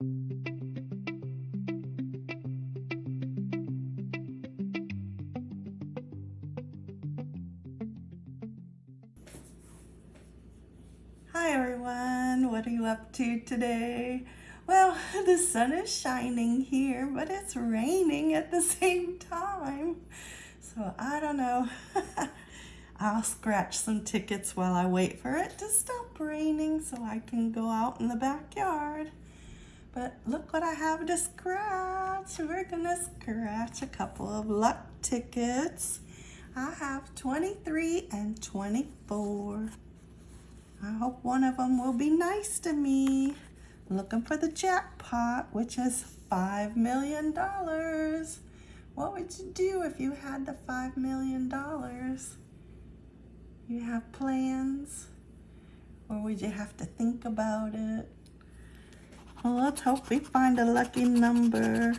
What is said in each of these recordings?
Hi everyone, what are you up to today? Well, the sun is shining here, but it's raining at the same time. So I don't know. I'll scratch some tickets while I wait for it to stop raining so I can go out in the backyard. But look what I have to scratch. We're gonna scratch a couple of luck tickets. I have 23 and 24. I hope one of them will be nice to me. Looking for the jackpot, which is $5 million. What would you do if you had the $5 million? You have plans? Or would you have to think about it? Well, let's hope we find a lucky number.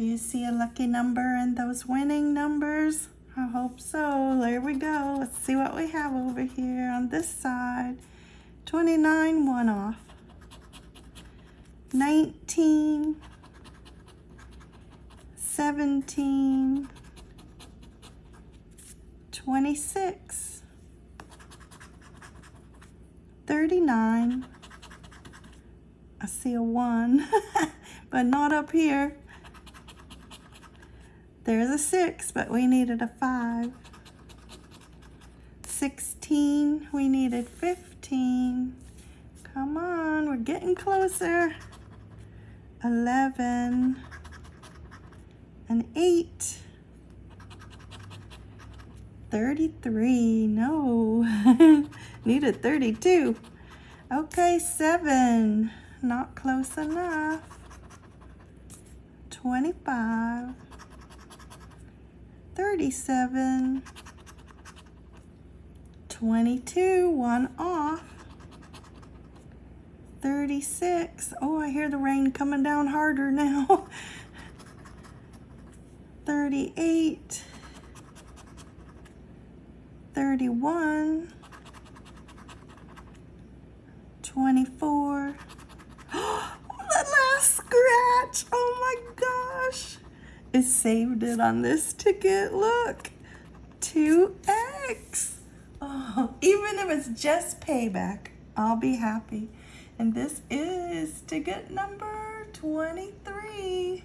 Do you see a lucky number in those winning numbers? I hope so. There we go. Let's see what we have over here on this side. 29, one off. 19, 17, 26, 39. I see a one, but not up here. There's a six, but we needed a five. 16, we needed 15. Come on, we're getting closer. 11, an eight. 33, no, needed 32. Okay, seven, not close enough. 25. 37, 22, one off, 36, oh, I hear the rain coming down harder now, 38, 31, 24, oh, last scratch, oh my gosh. It saved it on this ticket. Look, 2x. Oh, even if it's just payback, I'll be happy. And this is ticket number 23.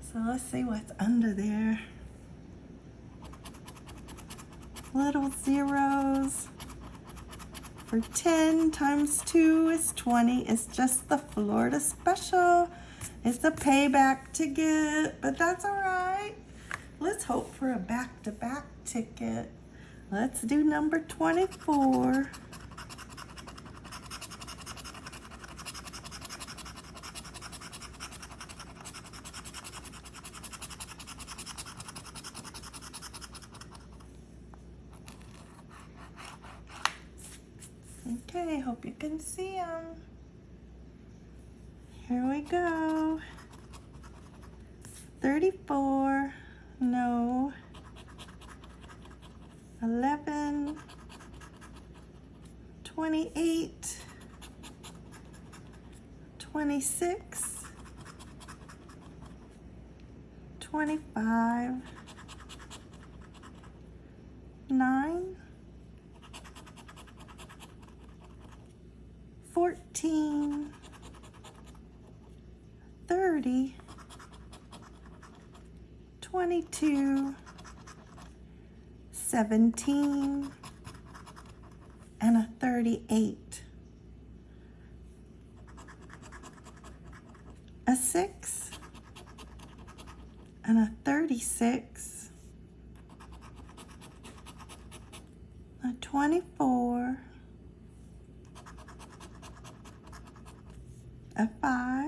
So let's see what's under there. Little zeros. For 10 times 2 is 20. It's just the Florida special. It's a payback ticket, but that's all right. Let's hope for a back-to-back -back ticket. Let's do number 24. Okay, hope you can see them. Here we go. 34, no. 11, 28, 26, 25, 9, 14, 30, 22, 17, and a 38. A 6, and a 36, a 24, a 5,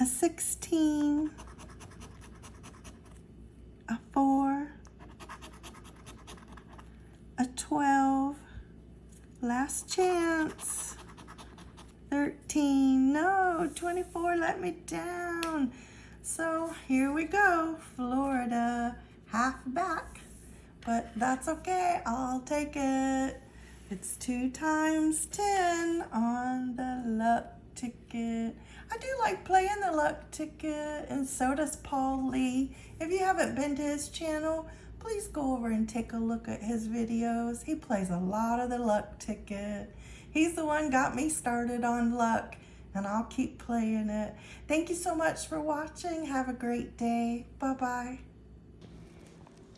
a 16, a 4, a 12, last chance, 13, no, 24 let me down. So here we go, Florida, half back, but that's okay, I'll take it. It's two times 10 on the luck ticket. I do like playing the luck ticket and so does Paul Lee. If you haven't been to his channel, please go over and take a look at his videos. He plays a lot of the luck ticket. He's the one got me started on luck and I'll keep playing it. Thank you so much for watching. Have a great day. Bye-bye.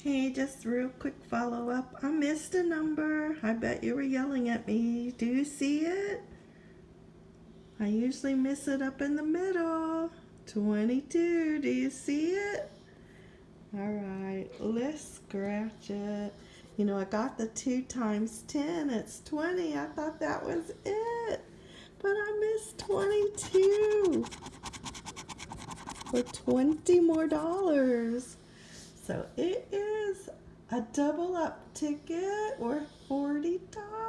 Hey, just real quick follow up. I missed a number. I bet you were yelling at me. Do you see it? I usually miss it up in the middle. 22. Do you see it? All right, let's scratch it. You know, I got the 2 times 10. It's 20. I thought that was it. But I missed 22 for 20 more dollars. So it is a double up ticket worth $40.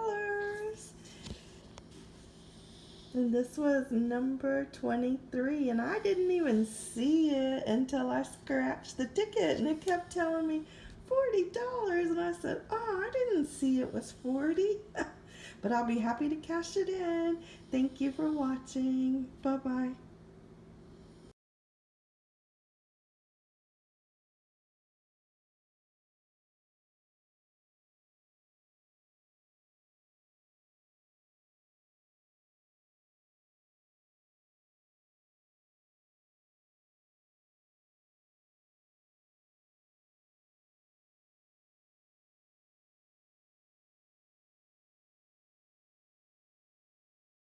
And this was number 23 and I didn't even see it until I scratched the ticket and it kept telling me $40 and I said, oh, I didn't see it was 40. but I'll be happy to cash it in. Thank you for watching. Bye-bye.